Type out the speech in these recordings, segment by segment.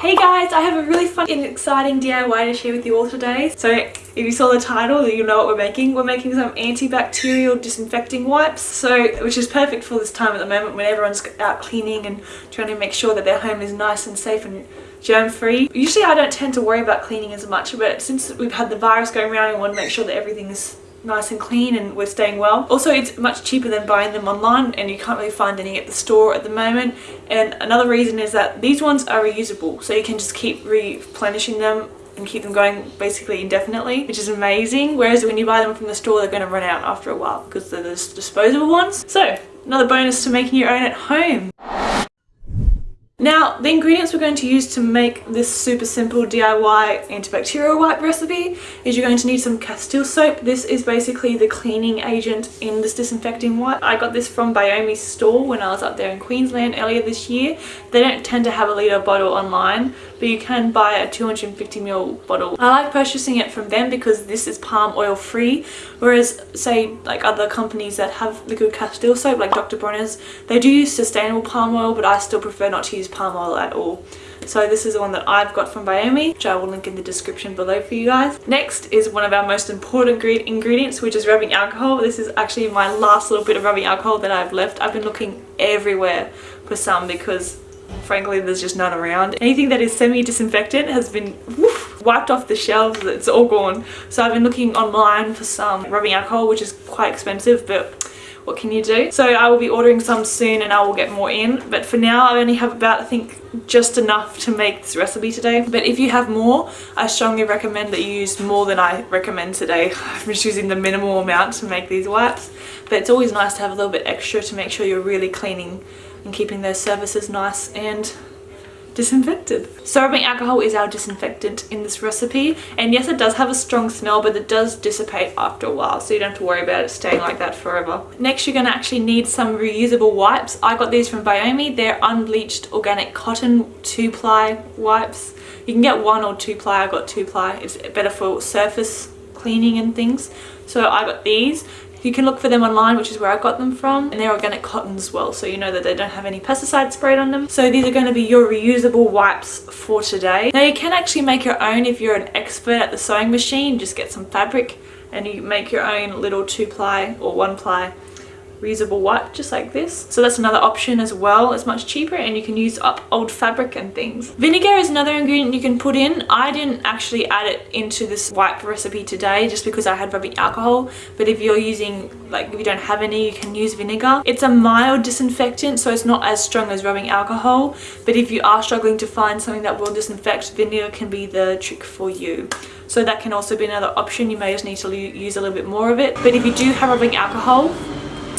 Hey guys, I have a really fun and exciting DIY to share with you all today. So if you saw the title, you'll know what we're making. We're making some antibacterial disinfecting wipes, so which is perfect for this time at the moment when everyone's out cleaning and trying to make sure that their home is nice and safe and germ-free. Usually I don't tend to worry about cleaning as much, but since we've had the virus going around, we want to make sure that everything is nice and clean and we're staying well. Also it's much cheaper than buying them online and you can't really find any at the store at the moment and another reason is that these ones are reusable so you can just keep replenishing them and keep them going basically indefinitely which is amazing whereas when you buy them from the store they're going to run out after a while because they're the disposable ones. So another bonus to making your own at home. The ingredients we're going to use to make this super simple DIY antibacterial wipe recipe is you're going to need some Castile soap. This is basically the cleaning agent in this disinfecting wipe. I got this from Biome's store when I was up there in Queensland earlier this year. They don't tend to have a litre bottle online, but you can buy a 250ml bottle. I like purchasing it from them because this is palm oil free, whereas say like other companies that have liquid Castile soap like Dr. Bronner's, they do use sustainable palm oil, but I still prefer not to use palm oil at all. So this is the one that I've got from Biome, which I will link in the description below for you guys. Next is one of our most important ingredients, which is rubbing alcohol. This is actually my last little bit of rubbing alcohol that I've left. I've been looking everywhere for some because frankly there's just none around. Anything that is semi-disinfectant has been woof, wiped off the shelves, it's all gone. So I've been looking online for some rubbing alcohol, which is quite expensive, but what can you do? So I will be ordering some soon and I will get more in. But for now, I only have about, I think, just enough to make this recipe today. But if you have more, I strongly recommend that you use more than I recommend today. I'm just using the minimal amount to make these wipes. But it's always nice to have a little bit extra to make sure you're really cleaning and keeping those surfaces nice and disinfected. Sorbent alcohol is our disinfectant in this recipe and yes it does have a strong smell but it does dissipate after a while so you don't have to worry about it staying like that forever. Next you're going to actually need some reusable wipes. I got these from Biome. They're unbleached organic cotton two ply wipes. You can get one or two ply. I got two ply. It's better for surface cleaning and things. So I got these. You can look for them online, which is where I got them from. And they're organic cotton as well, so you know that they don't have any pesticide sprayed on them. So these are going to be your reusable wipes for today. Now you can actually make your own if you're an expert at the sewing machine. Just get some fabric and you make your own little two ply or one ply reusable wipe just like this. So that's another option as well it's much cheaper and you can use up old fabric and things. Vinegar is another ingredient you can put in. I didn't actually add it into this wipe recipe today just because i had rubbing alcohol but if you're using like if you don't have any you can use vinegar. It's a mild disinfectant so it's not as strong as rubbing alcohol but if you are struggling to find something that will disinfect vinegar can be the trick for you. So that can also be another option. You may just need to use a little bit more of it. But if you do have rubbing alcohol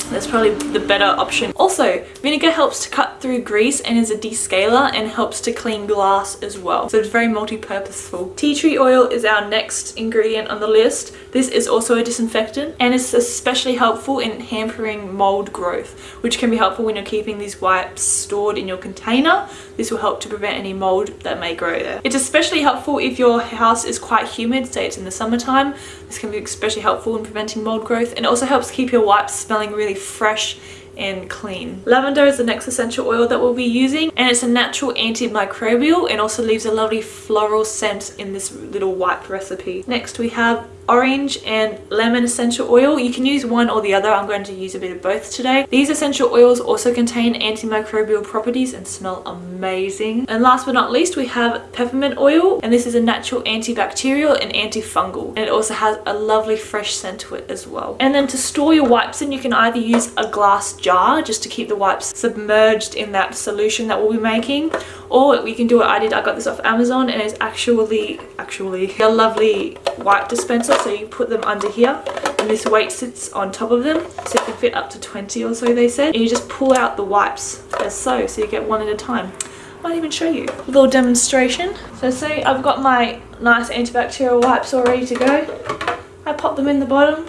that's probably the better option. Also, vinegar helps to cut through grease and is a descaler and helps to clean glass as well. So it's very multi-purposeful. Tea tree oil is our next ingredient on the list. This is also a disinfectant and it's especially helpful in hampering mold growth, which can be helpful when you're keeping these wipes stored in your container. This will help to prevent any mold that may grow there. It's especially helpful if your house is quite humid, say it's in the summertime. This can be especially helpful in preventing mold growth and it also helps keep your wipes smelling really fresh and clean. Lavender is the next essential oil that we'll be using and it's a natural antimicrobial and also leaves a lovely floral scent in this little wipe recipe. Next we have orange and lemon essential oil. You can use one or the other. I'm going to use a bit of both today. These essential oils also contain antimicrobial properties and smell amazing. And last but not least, we have peppermint oil. And this is a natural antibacterial and antifungal. And it also has a lovely fresh scent to it as well. And then to store your wipes in, you can either use a glass jar just to keep the wipes submerged in that solution that we'll be making. Or we can do what I did. I got this off Amazon and it's actually, actually a lovely wipe dispenser so you put them under here and this weight sits on top of them so it can fit up to 20 or so they said. And you just pull out the wipes as so so you get one at a time. I might even show you. A little demonstration. So see I've got my nice antibacterial wipes all ready to go. I pop them in the bottom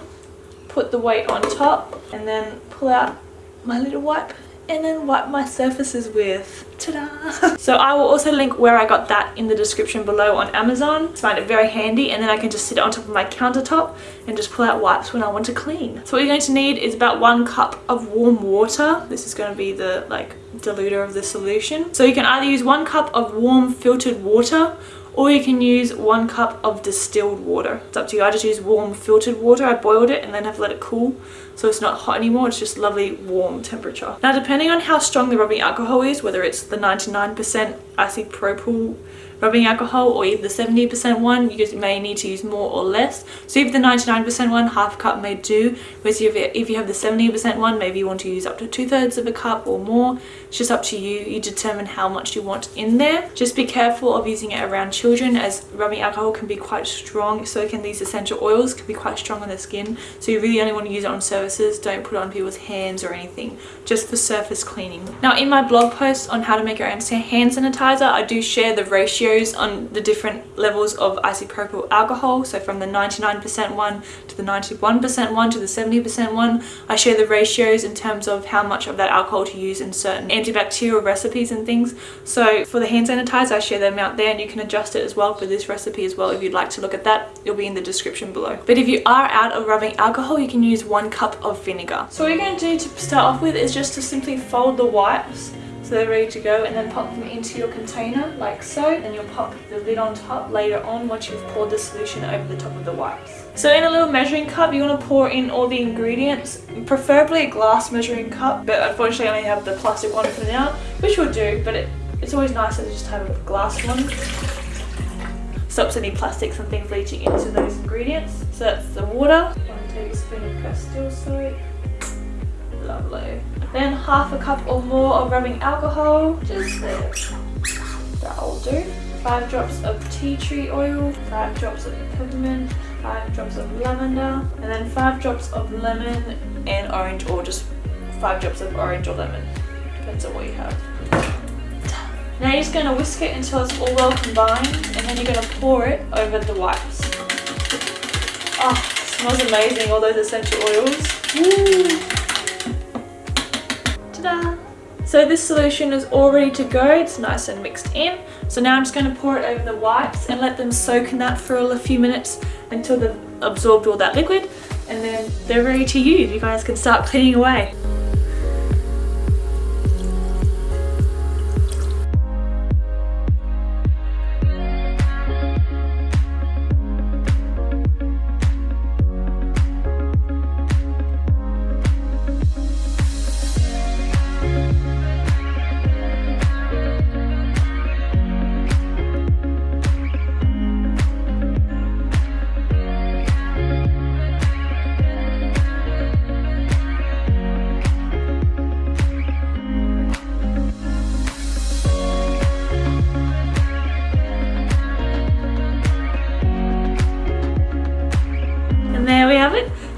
put the weight on top and then pull out my little wipe and then wipe my surfaces with. Ta-da! so I will also link where I got that in the description below on Amazon. I find it very handy and then I can just sit it on top of my countertop and just pull out wipes when I want to clean. So what you're going to need is about one cup of warm water. This is going to be the like diluter of the solution. So you can either use one cup of warm filtered water or you can use one cup of distilled water. It's up to you. I just use warm filtered water. I boiled it and then have let it cool so it's not hot anymore. It's just lovely warm temperature. Now depending on how strong the rubbing alcohol is, whether it's the 99% isopropyl rubbing alcohol or either the 70% one you may need to use more or less so if the 99% one half cup may do whereas if, you have the 70% one maybe you want to use up to two-thirds of a cup or more it's just up to you you determine how much you want in there just be careful of using it around children as rubbing alcohol can be quite strong so can these essential oils can be quite strong on the skin so you really only want to use it on don't put it on people's hands or anything just for surface cleaning. Now in my blog post on how to make your own hand sanitizer I do share the ratios on the different levels of isopropyl alcohol. So from the 99% one to the 91% one to the 70% one I share the ratios in terms of how much of that alcohol to use in certain antibacterial recipes and things. So for the hand sanitizer I share the amount there and you can adjust it as well for this recipe as well if you'd like to look at that. It'll be in the description below. But if you are out of rubbing alcohol you can use one cup of vinegar so what you're going to do to start off with is just to simply fold the wipes so they're ready to go and then pop them into your container like so and you'll pop the lid on top later on once you've poured the solution over the top of the wipes. So in a little measuring cup you want to pour in all the ingredients, preferably a glass measuring cup but unfortunately I only have the plastic one for now which will do but it, it's always nicer to just have a glass one stops any plastics and things leaching into those ingredients. So that's the water, tablespoon of Castile soap, lovely. Then half a cup or more of rubbing alcohol, just there. That'll do. Five drops of tea tree oil, five drops of peppermint, five drops of lavender, and then five drops of lemon and orange or just five drops of orange or lemon. Depends on what you have. Now you're just going to whisk it until it's all well combined and then you're going to pour it over the wipes. Oh, smells amazing, all those essential oils. Woo. So this solution is all ready to go. It's nice and mixed in. So now I'm just going to pour it over the wipes and let them soak in that for a few minutes until they've absorbed all that liquid. And then they're ready to use. You guys can start cleaning away.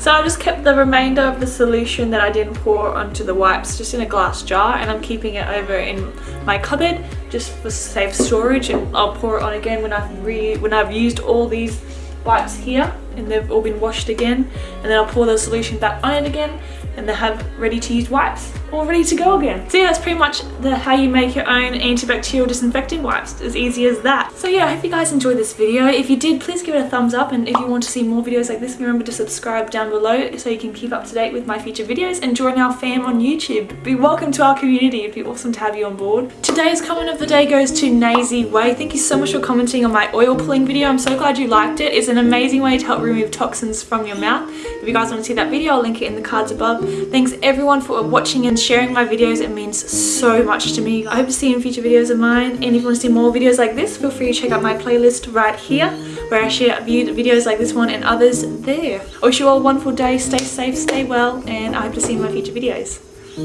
So I just kept the remainder of the solution that I didn't pour onto the wipes just in a glass jar and I'm keeping it over in my cupboard just for safe storage and I'll pour it on again when I've re when I've used all these wipes here and they've all been washed again and then I'll pour the solution back on it again and they have ready to use wipes all ready to go again. So yeah, that's pretty much the how you make your own antibacterial disinfecting wipes. As easy as that. So yeah, I hope you guys enjoyed this video. If you did, please give it a thumbs up. And if you want to see more videos like this, remember to subscribe down below so you can keep up to date with my future videos and join our fam on YouTube. Be welcome to our community. It'd be awesome to have you on board. Today's comment of the day goes to Nazy Way. Thank you so much for commenting on my oil pulling video. I'm so glad you liked it. It's an amazing way to help remove toxins from your mouth. If you guys want to see that video, I'll link it in the cards above. Thanks everyone for watching and sharing my videos. It means so much to me. I hope to see you in future videos of mine. And if you want to see more videos like this, feel free to check out my playlist right here where I share videos like this one and others there. I wish you all a wonderful day. Stay safe, stay well, and I hope to see you in my future videos.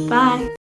Bye.